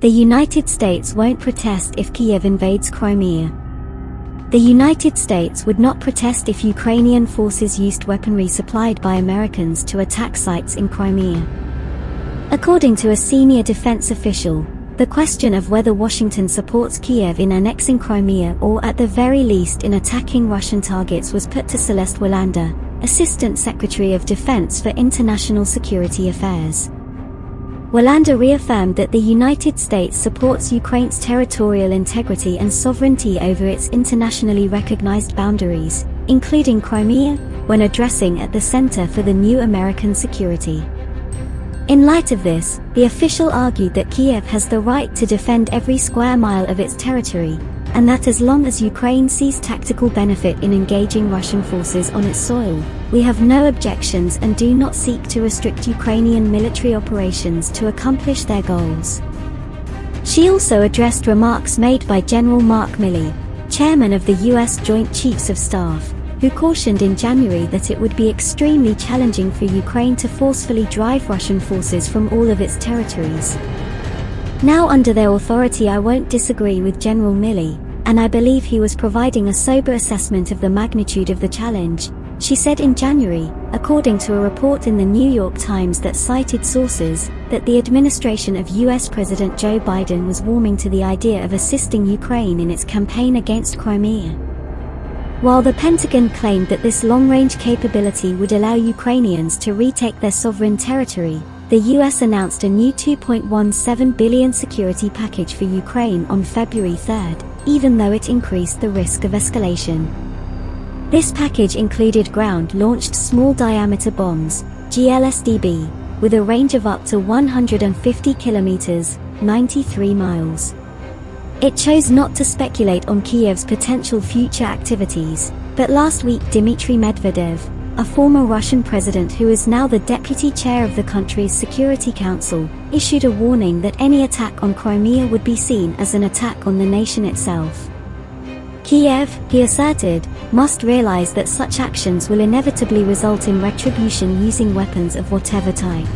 The United States won't protest if Kiev invades Crimea. The United States would not protest if Ukrainian forces used weaponry supplied by Americans to attack sites in Crimea. According to a senior defense official, the question of whether Washington supports Kiev in annexing Crimea or at the very least in attacking Russian targets was put to Celeste Wallander, Assistant Secretary of Defense for International Security Affairs. Wallander reaffirmed that the United States supports Ukraine's territorial integrity and sovereignty over its internationally recognized boundaries, including Crimea, when addressing at the Center for the New American Security. In light of this, the official argued that Kiev has the right to defend every square mile of its territory, and that as long as Ukraine sees tactical benefit in engaging Russian forces on its soil, we have no objections and do not seek to restrict Ukrainian military operations to accomplish their goals. She also addressed remarks made by General Mark Milley, chairman of the U.S. Joint Chiefs of Staff, who cautioned in January that it would be extremely challenging for Ukraine to forcefully drive Russian forces from all of its territories. Now under their authority I won't disagree with General Milley, and I believe he was providing a sober assessment of the magnitude of the challenge, she said in January, according to a report in the New York Times that cited sources, that the administration of US President Joe Biden was warming to the idea of assisting Ukraine in its campaign against Crimea. While the Pentagon claimed that this long-range capability would allow Ukrainians to retake their sovereign territory, the US announced a new 2.17 billion security package for Ukraine on February 3, even though it increased the risk of escalation. This package included ground-launched small-diameter bombs, GLSDB, with a range of up to 150 kilometers, 93 miles. It chose not to speculate on Kiev's potential future activities, but last week Dmitry Medvedev, a former Russian president who is now the deputy chair of the country's Security Council, issued a warning that any attack on Crimea would be seen as an attack on the nation itself. Kiev, he asserted, must realize that such actions will inevitably result in retribution using weapons of whatever type.